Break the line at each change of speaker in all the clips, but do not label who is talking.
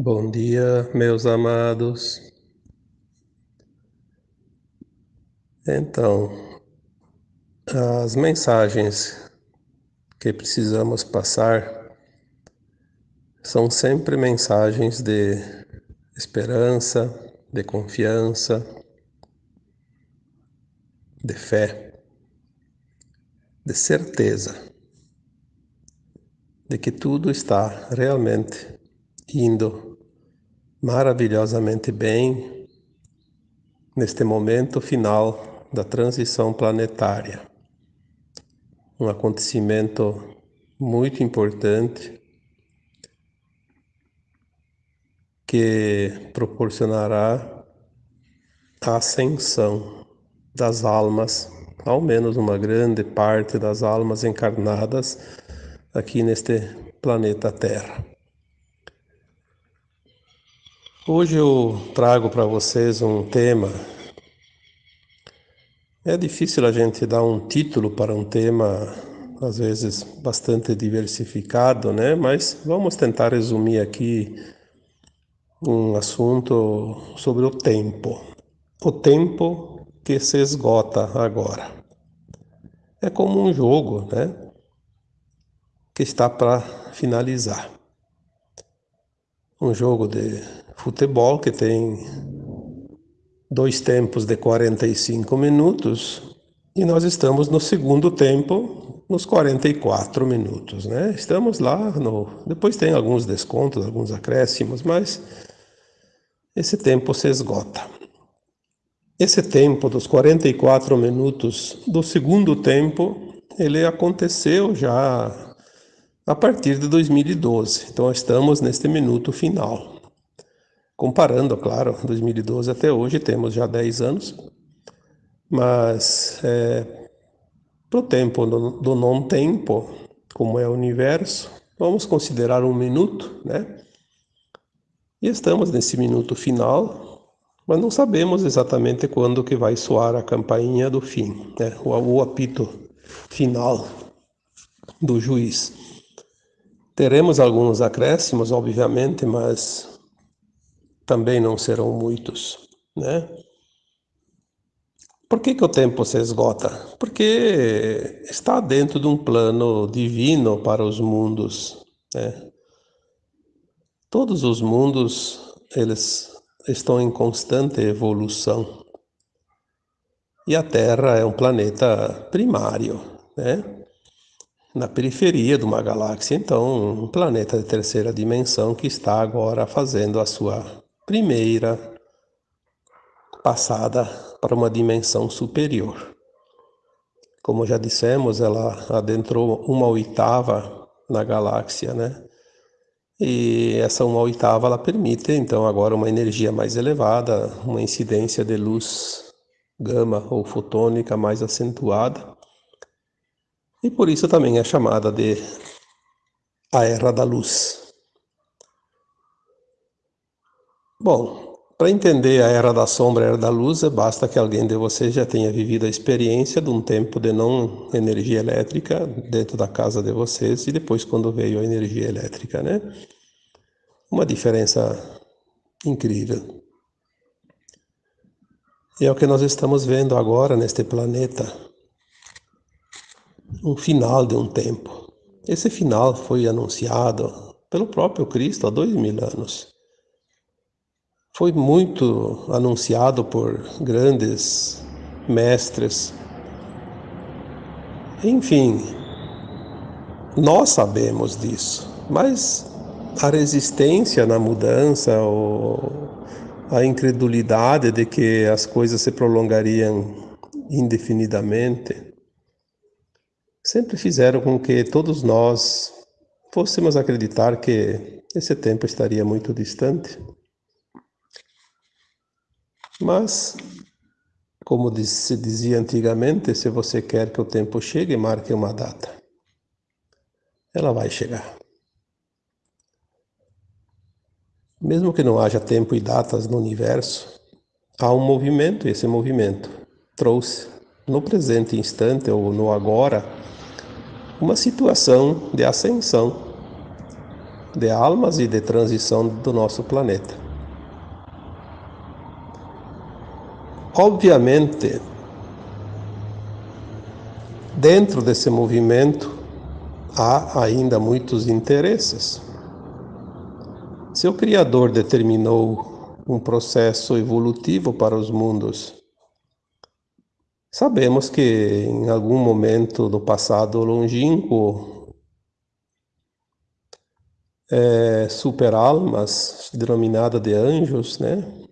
Bom dia, meus amados. Então, as mensagens que precisamos passar são sempre mensagens de esperança, de confiança, de fé, de certeza de que tudo está realmente indo maravilhosamente bem neste momento final da transição planetária. Um acontecimento muito importante que proporcionará a ascensão das almas, ao menos uma grande parte das almas encarnadas aqui neste planeta Terra. Hoje eu trago para vocês um tema. É difícil a gente dar um título para um tema, às vezes bastante diversificado, né? Mas vamos tentar resumir aqui um assunto sobre o tempo. O tempo que se esgota agora. É como um jogo, né? Que está para finalizar. Um jogo de futebol que tem dois tempos de 45 minutos e nós estamos no segundo tempo nos 44 minutos, né? Estamos lá no depois tem alguns descontos, alguns acréscimos, mas esse tempo se esgota. Esse tempo dos 44 minutos do segundo tempo, ele aconteceu já a partir de 2012. Então estamos neste minuto final. Comparando, claro, 2012 até hoje, temos já 10 anos, mas é, para o tempo do, do não-tempo, como é o universo, vamos considerar um minuto, né? E estamos nesse minuto final, mas não sabemos exatamente quando que vai soar a campainha do fim, né? o, o apito final do juiz. Teremos alguns acréscimos, obviamente, mas também não serão muitos, né? Por que, que o tempo se esgota? Porque está dentro de um plano divino para os mundos, né? Todos os mundos, eles estão em constante evolução. E a Terra é um planeta primário, né? Na periferia de uma galáxia, então, um planeta de terceira dimensão que está agora fazendo a sua primeira passada para uma dimensão superior. Como já dissemos, ela adentrou uma oitava na galáxia, né? E essa uma oitava ela permite então agora uma energia mais elevada, uma incidência de luz gama ou fotônica mais acentuada. E por isso também é chamada de a era da luz. Bom, para entender a era da sombra e a era da luz, basta que alguém de vocês já tenha vivido a experiência de um tempo de não energia elétrica dentro da casa de vocês e depois quando veio a energia elétrica, né? Uma diferença incrível. E é o que nós estamos vendo agora neste planeta. Um final de um tempo. Esse final foi anunciado pelo próprio Cristo há dois mil anos foi muito anunciado por grandes mestres. Enfim, nós sabemos disso, mas a resistência na mudança a incredulidade de que as coisas se prolongariam indefinidamente sempre fizeram com que todos nós fôssemos acreditar que esse tempo estaria muito distante. Mas, como se dizia antigamente, se você quer que o tempo chegue, marque uma data. Ela vai chegar. Mesmo que não haja tempo e datas no universo, há um movimento e esse movimento trouxe no presente instante ou no agora uma situação de ascensão de almas e de transição do nosso planeta. Obviamente, dentro desse movimento há ainda muitos interesses. Se o Criador determinou um processo evolutivo para os mundos, sabemos que em algum momento do passado longínquo, é, super-almas, denominada de anjos, né?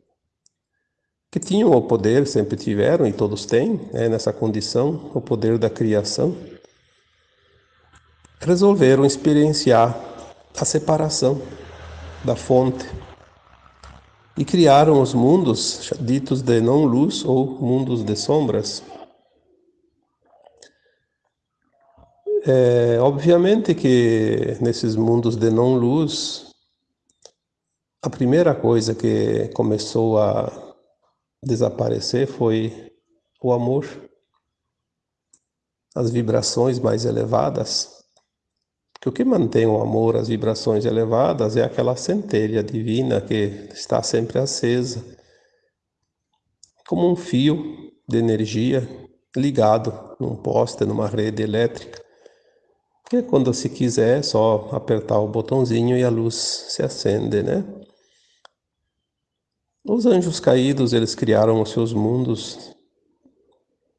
Que tinham o poder, sempre tiveram, e todos têm, né, nessa condição, o poder da criação, resolveram experienciar a separação da fonte e criaram os mundos ditos de não-luz ou mundos de sombras. É, obviamente que nesses mundos de não-luz, a primeira coisa que começou a desaparecer foi o amor, as vibrações mais elevadas que o que mantém o amor, as vibrações elevadas, é aquela centelha divina que está sempre acesa, como um fio de energia ligado num poste, numa rede elétrica. Que quando se quiser, é só apertar o botãozinho e a luz se acende, né? Os anjos caídos, eles criaram os seus mundos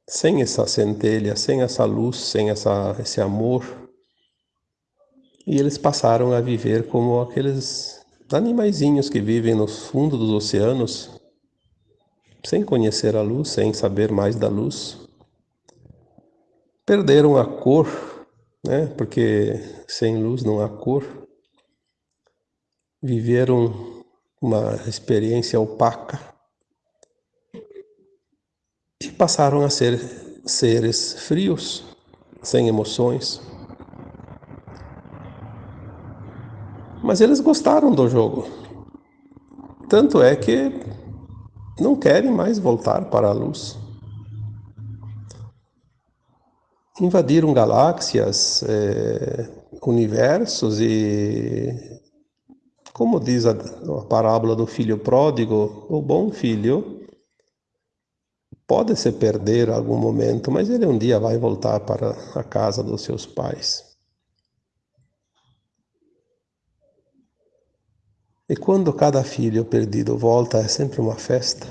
sem essa centelha, sem essa luz, sem essa, esse amor e eles passaram a viver como aqueles animaizinhos que vivem no fundo dos oceanos, sem conhecer a luz, sem saber mais da luz. Perderam a cor, né? Porque sem luz não há cor. Viveram uma experiência opaca e passaram a ser seres frios, sem emoções. Mas eles gostaram do jogo. Tanto é que não querem mais voltar para a luz. Invadiram galáxias, é, universos e, como diz a, a parábola do filho pródigo, o bom filho pode se perder algum momento, mas ele um dia vai voltar para a casa dos seus pais. E quando cada filho perdido volta, é sempre uma festa,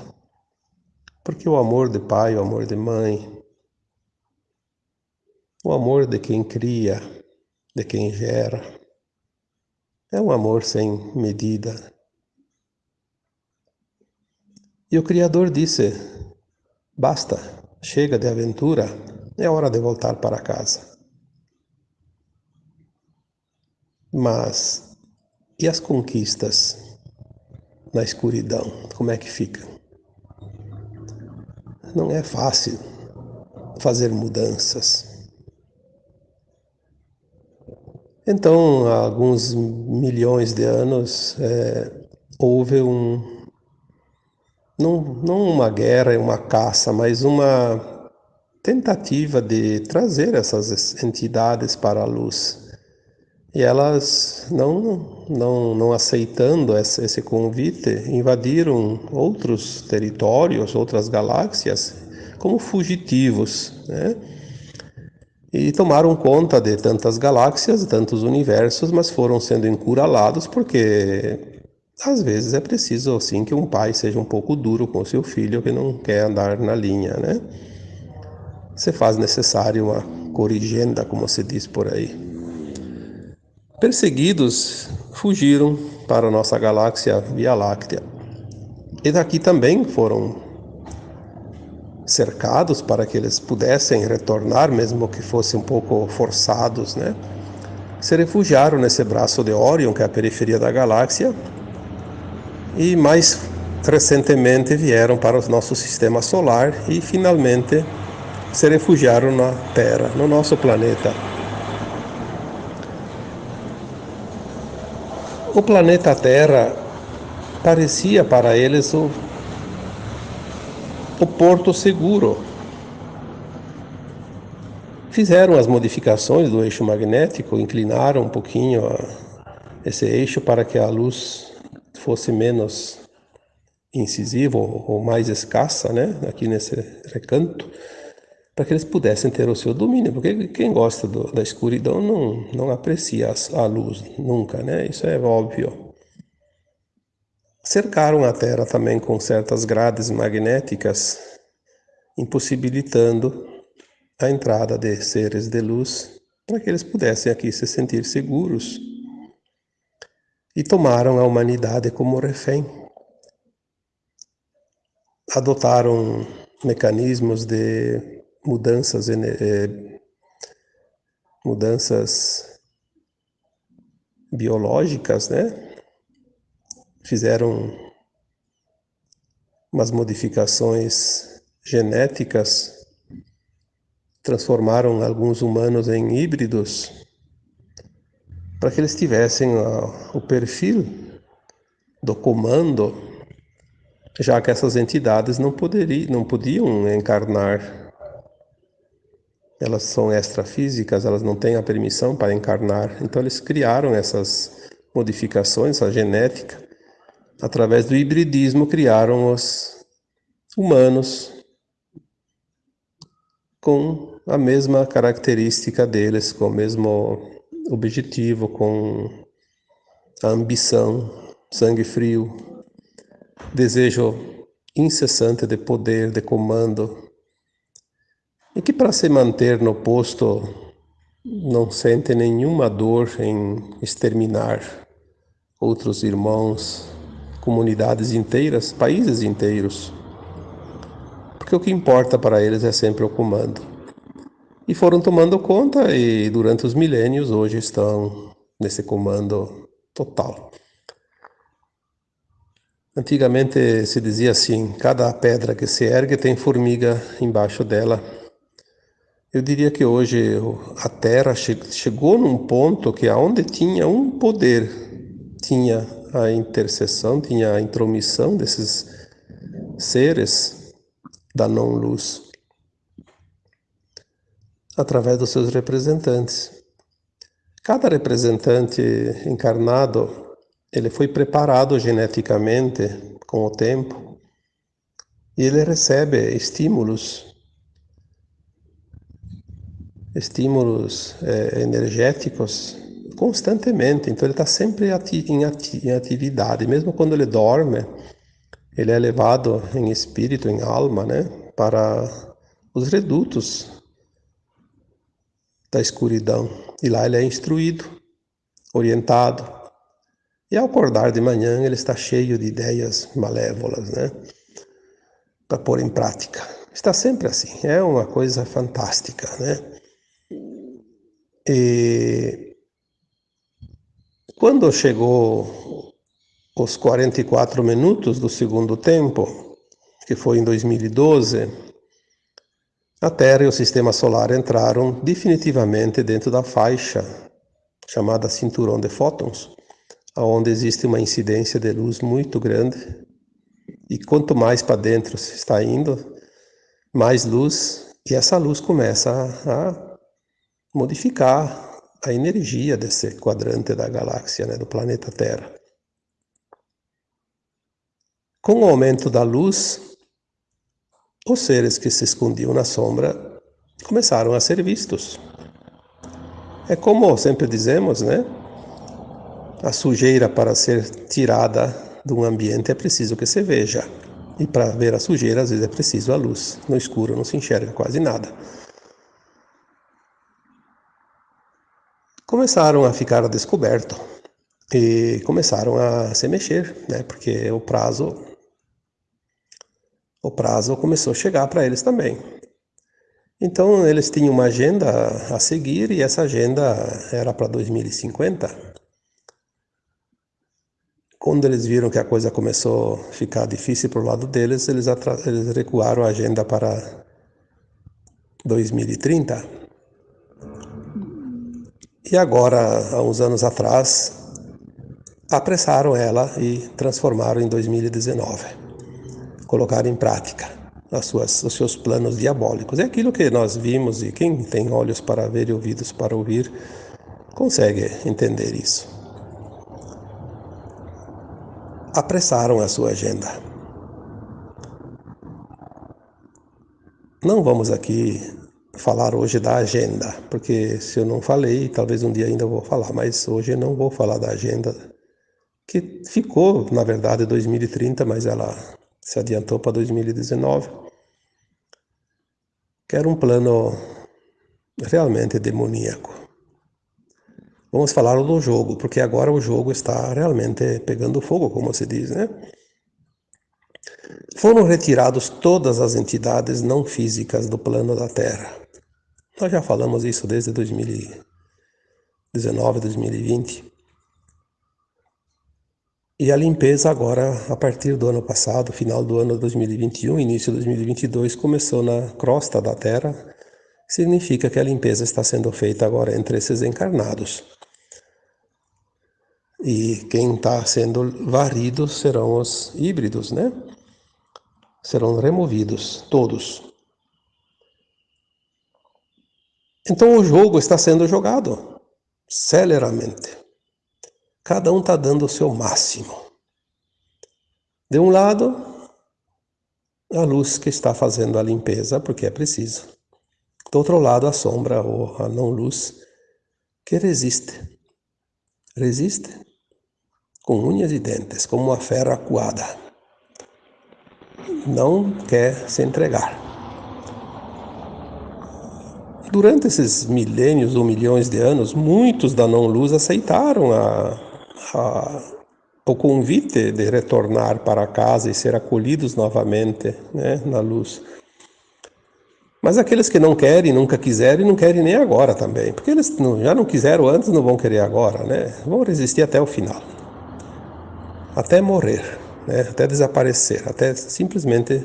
porque o amor de pai, o amor de mãe, o amor de quem cria, de quem gera, é um amor sem medida. E o Criador disse: basta, chega de aventura, é hora de voltar para casa. Mas e as conquistas na escuridão, como é que ficam? Não é fácil fazer mudanças. Então, há alguns milhões de anos, é, houve um. Não, não uma guerra, uma caça, mas uma tentativa de trazer essas entidades para a luz e elas, não, não, não aceitando esse convite, invadiram outros territórios, outras galáxias, como fugitivos, né? E tomaram conta de tantas galáxias, tantos universos, mas foram sendo encurralados porque às vezes é preciso assim que um pai seja um pouco duro com seu filho que não quer andar na linha, né? Se faz necessário uma corrigenda, como se diz por aí. Perseguidos, fugiram para nossa galáxia Via Láctea. E daqui também foram cercados para que eles pudessem retornar, mesmo que fossem um pouco forçados, né? Se refugiaram nesse braço de Orion, que é a periferia da galáxia, e mais recentemente vieram para o nosso sistema solar e finalmente se refugiaram na Terra, no nosso planeta. O planeta Terra parecia para eles o, o porto seguro. Fizeram as modificações do eixo magnético, inclinaram um pouquinho esse eixo para que a luz fosse menos incisiva ou mais escassa, né, aqui nesse recanto, para que eles pudessem ter o seu domínio, porque quem gosta do, da escuridão não, não aprecia a luz nunca, né? Isso é óbvio. Cercaram a Terra também com certas grades magnéticas, impossibilitando a entrada de seres de luz para que eles pudessem aqui se sentir seguros. E tomaram a humanidade como refém. Adotaram mecanismos de mudanças, é, mudanças biológicas, né? Fizeram umas modificações genéticas, transformaram alguns humanos em híbridos para que eles tivessem o perfil do comando, já que essas entidades não, poderiam, não podiam encarnar elas são extrafísicas, elas não têm a permissão para encarnar. Então eles criaram essas modificações, a genética, através do hibridismo criaram os humanos com a mesma característica deles, com o mesmo objetivo, com a ambição, sangue frio, desejo incessante de poder, de comando, e que para se manter no posto não sente nenhuma dor em exterminar outros irmãos, comunidades inteiras, países inteiros. Porque o que importa para eles é sempre o comando. E foram tomando conta e durante os milênios hoje estão nesse comando total. Antigamente se dizia assim: cada pedra que se ergue tem formiga embaixo dela. Eu diria que hoje a Terra chegou num ponto que aonde tinha um poder, tinha a intercessão, tinha a intromissão desses seres da não-luz através dos seus representantes. Cada representante encarnado, ele foi preparado geneticamente com o tempo e ele recebe estímulos estímulos é, energéticos constantemente. Então ele está sempre em, ati em atividade, mesmo quando ele dorme, ele é levado em espírito, em alma, né, para os redutos da escuridão. E lá ele é instruído, orientado. E ao acordar de manhã, ele está cheio de ideias malévolas, né? Para pôr em prática. Está sempre assim. É uma coisa fantástica, né? E quando chegou os 44 minutos do segundo tempo, que foi em 2012, a Terra e o Sistema Solar entraram definitivamente dentro da faixa chamada cinturão de fótons, onde existe uma incidência de luz muito grande. E quanto mais para dentro se está indo, mais luz, e essa luz começa a, a modificar a energia desse quadrante da galáxia, né, do planeta Terra. Com o aumento da luz, os seres que se escondiam na sombra começaram a ser vistos. É como sempre dizemos, né? A sujeira para ser tirada de um ambiente é preciso que se veja. E para ver a sujeira, às vezes é preciso a luz. No escuro não se enxerga quase nada. Começaram a ficar a descoberto e começaram a se mexer, né? Porque o prazo o prazo começou a chegar para eles também. Então eles tinham uma agenda a seguir e essa agenda era para 2050. Quando eles viram que a coisa começou a ficar difícil para o lado deles, eles, eles recuaram a agenda para 2030. E agora, há uns anos atrás, apressaram ela e transformaram em 2019. Colocaram em prática as suas, os seus planos diabólicos. É aquilo que nós vimos e quem tem olhos para ver e ouvidos para ouvir consegue entender isso. apressaram a sua agenda. Não vamos aqui falar hoje da agenda, porque se eu não falei, talvez um dia ainda vou falar, mas hoje eu não vou falar da agenda, que ficou, na verdade, 2030, mas ela se adiantou para 2019, que era um plano realmente demoníaco. Vamos falar do jogo, porque agora o jogo está realmente pegando fogo, como se diz, né? Foram retirados todas as entidades não físicas do plano da Terra. Nós já falamos isso desde 2019, 2020. E a limpeza agora, a partir do ano passado, final do ano 2021, início de 2022, começou na crosta da Terra. Significa que a limpeza está sendo feita agora entre esses encarnados. E quem está sendo varrido serão os híbridos, né? Serão removidos, todos. Então o jogo está sendo jogado celeramente. Cada um está dando o seu máximo. De um lado, a luz que está fazendo a limpeza, porque é preciso. Do outro lado, a sombra ou a não-luz que resiste. Resiste com unhas e dentes, como uma fera acuada. Não quer se entregar. Durante esses milênios ou milhões de anos, muitos da não-luz aceitaram a, a, o convite de retornar para casa e ser acolhidos novamente né, na luz. Mas aqueles que não querem, nunca quiserem, não querem nem agora também, porque eles não, já não quiseram antes, não vão querer agora, né? Vão resistir até o final, até morrer, né? até desaparecer, até simplesmente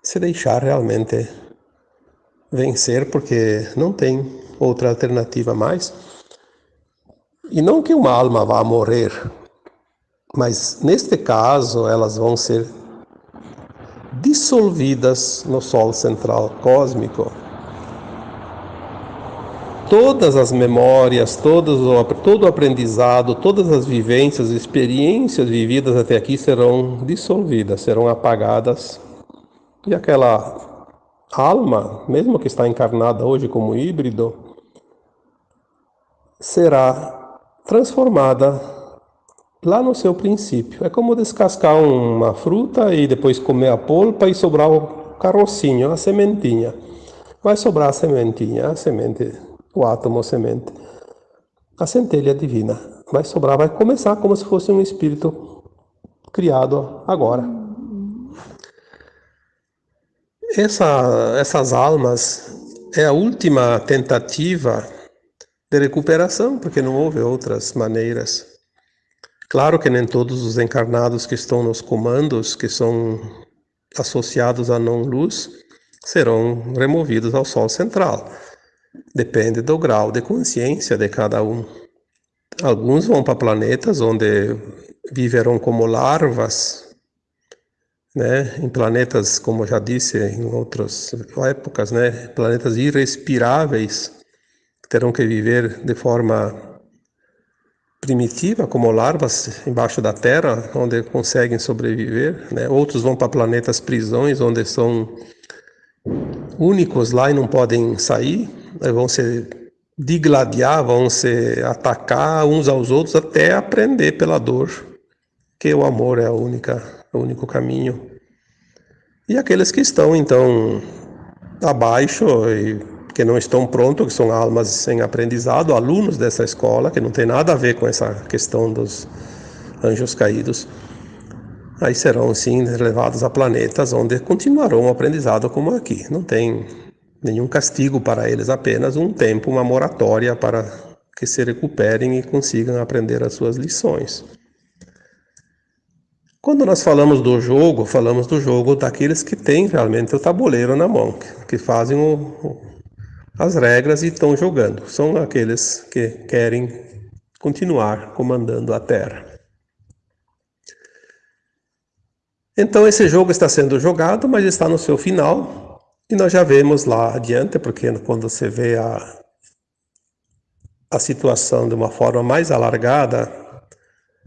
se deixar realmente vencer, porque não tem outra alternativa mais. E não que uma alma vá morrer, mas neste caso elas vão ser dissolvidas no Sol central cósmico. Todas as memórias, todos todo o aprendizado, todas as vivências, experiências vividas até aqui serão dissolvidas, serão apagadas. E aquela alma, mesmo que está encarnada hoje como híbrido, será transformada lá no seu princípio. É como descascar uma fruta e depois comer a polpa e sobrar o carocinho, a sementinha. Vai sobrar a sementinha, a semente, o átomo semente. A centelha divina. Vai sobrar, vai começar como se fosse um espírito criado agora. Essa, essas almas é a última tentativa de recuperação, porque não houve outras maneiras. Claro que nem todos os encarnados que estão nos comandos, que são associados à não-luz, serão removidos ao Sol central. Depende do grau de consciência de cada um. Alguns vão para planetas onde viverão como larvas, né? em planetas, como já disse em outras épocas, né? planetas irrespiráveis, terão que viver de forma primitiva, como larvas embaixo da terra, onde conseguem sobreviver. Né? Outros vão para planetas prisões, onde são únicos lá e não podem sair, vão se digladiar, vão se atacar uns aos outros até aprender pela dor que o amor é a única, o único caminho. E aqueles que estão então abaixo e que não estão prontos, que são almas sem aprendizado, alunos dessa escola, que não tem nada a ver com essa questão dos anjos caídos, aí serão sim levados a planetas onde continuarão o aprendizado como aqui. Não tem nenhum castigo para eles, apenas um tempo, uma moratória para que se recuperem e consigam aprender as suas lições. Quando nós falamos do jogo, falamos do jogo daqueles que têm realmente o tabuleiro na mão, que fazem o, as regras e estão jogando. São aqueles que querem continuar comandando a Terra. Então esse jogo está sendo jogado, mas está no seu final. E nós já vemos lá adiante, porque quando você vê a, a situação de uma forma mais alargada,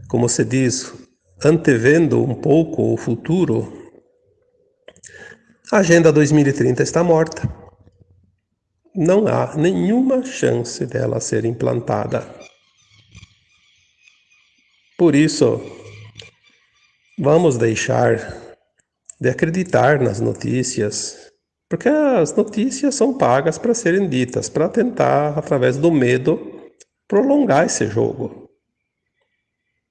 como se diz, antevendo um pouco o futuro, a Agenda 2030 está morta. Não há nenhuma chance dela ser implantada. Por isso, vamos deixar de acreditar nas notícias, porque as notícias são pagas para serem ditas, para tentar, através do medo, prolongar esse jogo.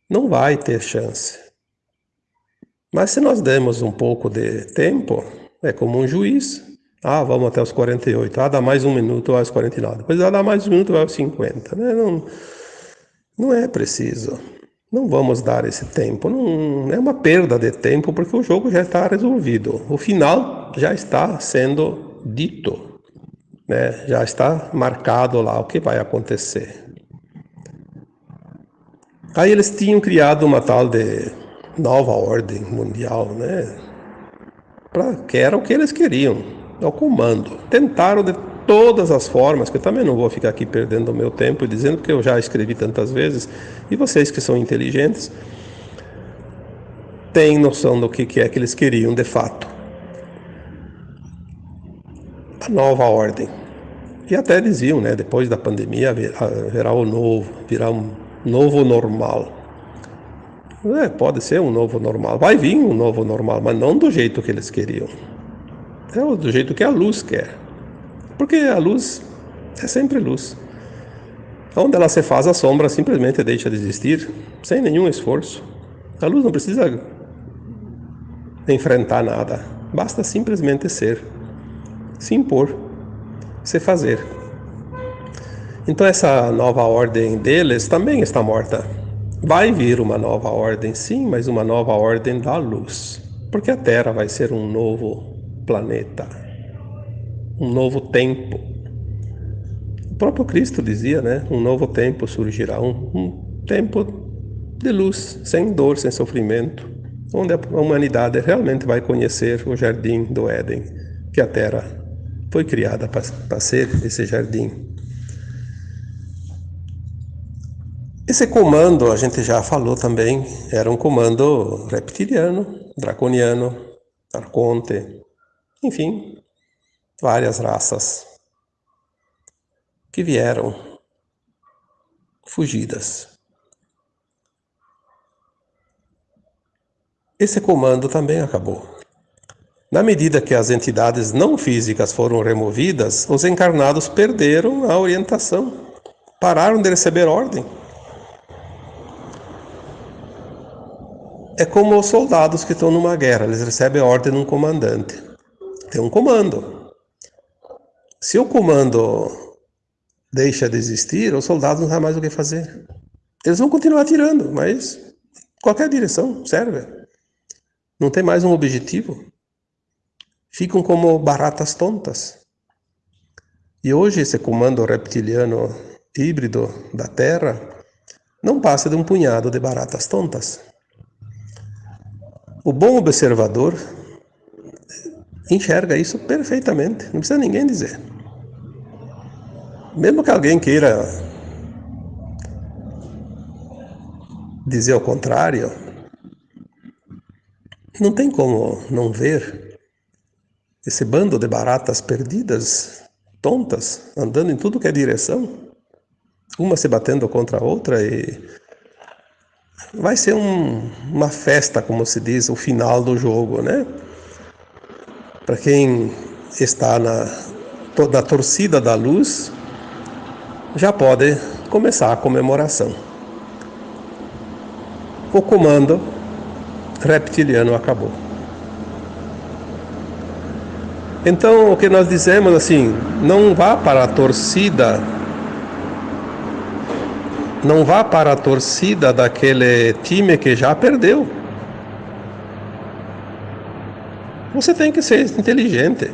Não vai ter chance. Mas se nós demos um pouco de tempo, é como um juiz. Ah, vamos até os 48. Ah, dá mais um minuto, vai aos 49. Depois ah, dá mais um minuto, vai aos 50. Né? Não, não é preciso. Não vamos dar esse tempo. Não, é uma perda de tempo porque o jogo já está resolvido. O final já está sendo dito. Né? Já está marcado lá o que vai acontecer. Aí eles tinham criado uma tal de nova ordem mundial, né? Pra, que era o que eles queriam, o comando. Tentaram de todas as formas, que eu também não vou ficar aqui perdendo o meu tempo dizendo, porque eu já escrevi tantas vezes, e vocês que são inteligentes, têm noção do que, que é que eles queriam de fato. A nova ordem. E até diziam, né, depois da pandemia virá o novo, virá um novo normal. É, pode ser um novo normal. Vai vir um novo normal, mas não do jeito que eles queriam. É do jeito que a luz quer. Porque a luz é sempre luz. Onde ela se faz a sombra simplesmente deixa de existir, sem nenhum esforço. A luz não precisa enfrentar nada. Basta simplesmente ser, se impor, se fazer. Então essa nova ordem deles também está morta. Vai vir uma nova ordem, sim, mas uma nova ordem da luz. Porque a Terra vai ser um novo planeta, um novo tempo. O próprio Cristo dizia, né? Um novo tempo surgirá, um, um tempo de luz, sem dor, sem sofrimento, onde a humanidade realmente vai conhecer o jardim do Éden, que a Terra foi criada para ser esse jardim. Esse comando, a gente já falou também, era um comando reptiliano, draconiano, arconte, enfim, várias raças que vieram fugidas. Esse comando também acabou. Na medida que as entidades não físicas foram removidas, os encarnados perderam a orientação, pararam de receber ordem. É como os soldados que estão numa guerra, eles recebem ordem de um comandante. Tem um comando. Se o comando deixa de existir, os soldados não sabem mais o que fazer. Eles vão continuar atirando, mas qualquer direção serve. Não tem mais um objetivo. Ficam como baratas tontas. E hoje esse comando reptiliano híbrido da Terra não passa de um punhado de baratas tontas. O bom observador enxerga isso perfeitamente, não precisa ninguém dizer. Mesmo que alguém queira dizer o contrário, não tem como não ver esse bando de baratas perdidas, tontas, andando em tudo que é direção, uma se batendo contra a outra e vai ser um, uma festa, como se diz, o final do jogo, né? Para quem está na, na torcida da luz, já pode começar a comemoração. O comando reptiliano acabou. Então, o que nós dizemos assim, não vá para a torcida não vá para a torcida daquele time que já perdeu. Você tem que ser inteligente.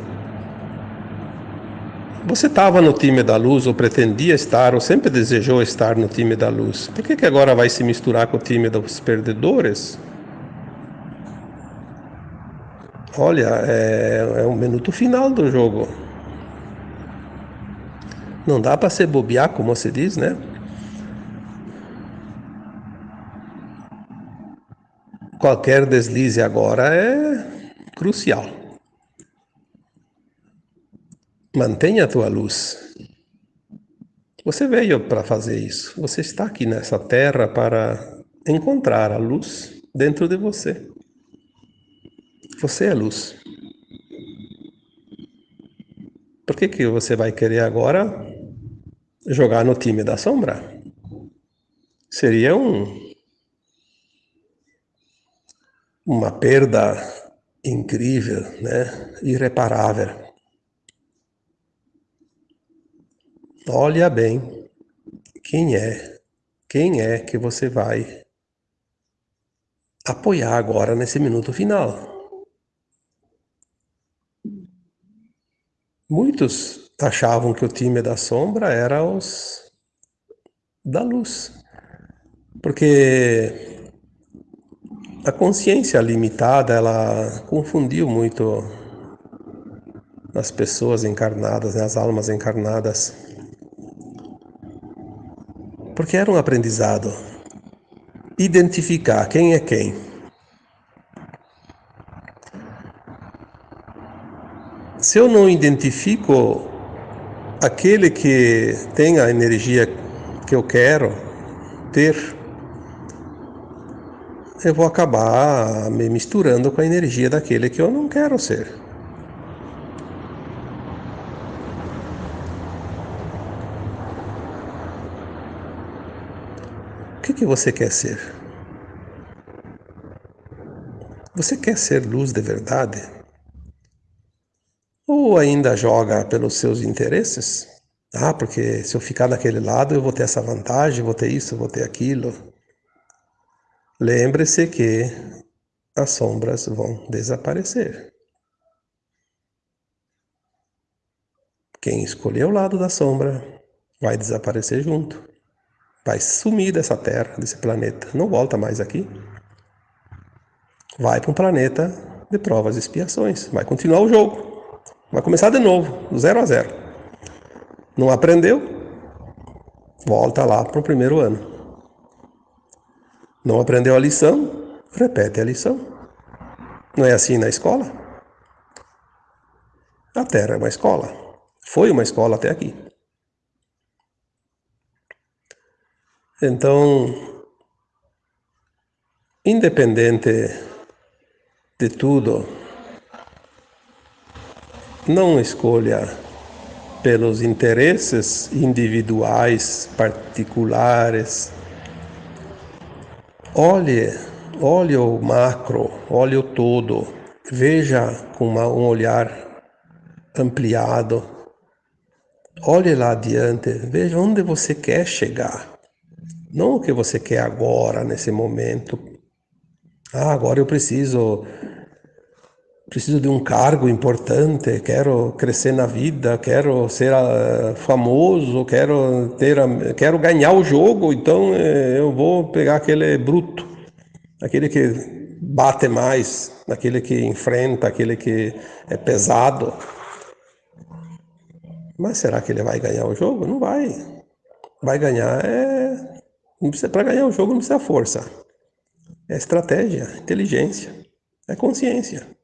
Você estava no time da luz, ou pretendia estar, ou sempre desejou estar no time da luz. Por que, que agora vai se misturar com o time dos perdedores? Olha, é, é um minuto final do jogo. Não dá para ser bobear, como se diz, né? Qualquer deslize agora é crucial. Mantenha a tua luz. Você veio para fazer isso. Você está aqui nessa terra para encontrar a luz dentro de você. Você é luz. Por que, que você vai querer agora jogar no time da sombra? Seria um, uma perda incrível, né? irreparável. Olha bem quem é, quem é que você vai apoiar agora nesse minuto final. Muitos achavam que o time da sombra era os da luz, porque a consciência limitada ela confundiu muito as pessoas encarnadas, né, as almas encarnadas, porque era um aprendizado identificar quem é quem. Se eu não identifico aquele que tem a energia que eu quero ter, eu vou acabar me misturando com a energia daquele que eu não quero ser. O que, que você quer ser? Você quer ser luz de verdade? Ou ainda joga pelos seus interesses? Ah, porque se eu ficar daquele lado eu vou ter essa vantagem, vou ter isso, vou ter aquilo. Lembre-se que as sombras vão desaparecer. Quem escolher o lado da sombra vai desaparecer junto. Vai sumir dessa terra, desse planeta. Não volta mais aqui. Vai para um planeta de provas e expiações. Vai continuar o jogo. Vai começar de novo, do zero a zero. Não aprendeu? Volta lá para o primeiro ano. Não aprendeu a lição? Repete a lição. Não é assim na escola? A Terra é uma escola. Foi uma escola até aqui. Então, independente de tudo, não escolha pelos interesses individuais, particulares. Olhe, olhe o macro, olhe o todo, veja com uma, um olhar ampliado. Olhe lá adiante, veja onde você quer chegar. Não o que você quer agora, nesse momento. Ah, agora eu preciso preciso de um cargo importante, quero crescer na vida, quero ser uh, famoso, quero ter, quero ganhar o jogo, então eh, eu vou pegar aquele bruto, aquele que bate mais, aquele que enfrenta, aquele que é pesado. Mas será que ele vai ganhar o jogo? Não vai. Vai ganhar é para ganhar o jogo não precisa força. É estratégia, inteligência, é consciência.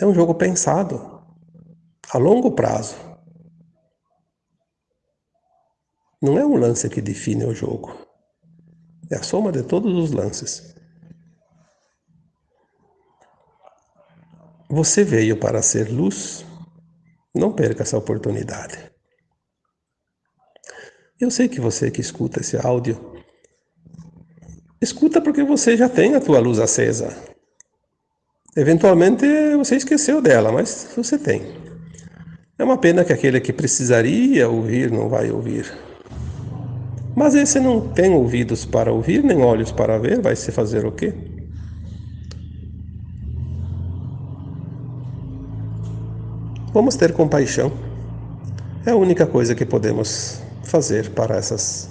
É um jogo pensado a longo prazo. Não é um lance que define o jogo. É a soma de todos os lances. Você veio para ser luz. Não perca essa oportunidade. Eu sei que você que escuta esse áudio, escuta porque você já tem a tua luz acesa. Eventualmente você esqueceu dela, mas você tem. É uma pena que aquele que precisaria ouvir não vai ouvir. Mas esse não tem ouvidos para ouvir, nem olhos para ver, vai se fazer o quê? Vamos ter compaixão. É a única coisa que podemos fazer para essas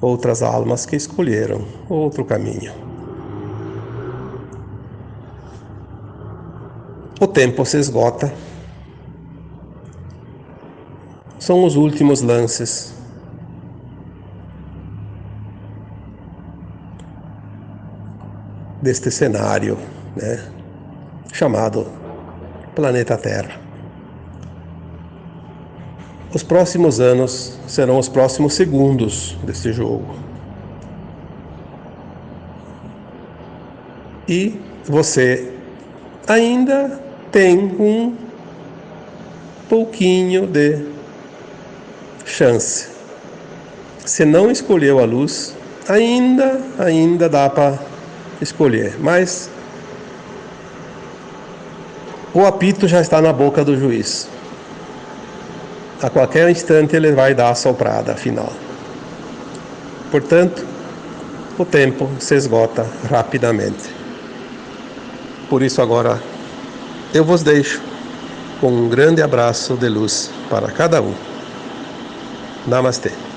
outras almas que escolheram outro caminho. O tempo se esgota. São os últimos lances. deste cenário, né, chamado planeta Terra. Os próximos anos serão os próximos segundos deste jogo. E você ainda tem um pouquinho de chance. Se não escolheu a luz, ainda, ainda dá para escolher, mas o apito já está na boca do juiz. A qualquer instante ele vai dar a soprada final. Portanto, o tempo se esgota rapidamente. Por isso, agora eu vos deixo com um grande abraço de luz para cada um. Namastê.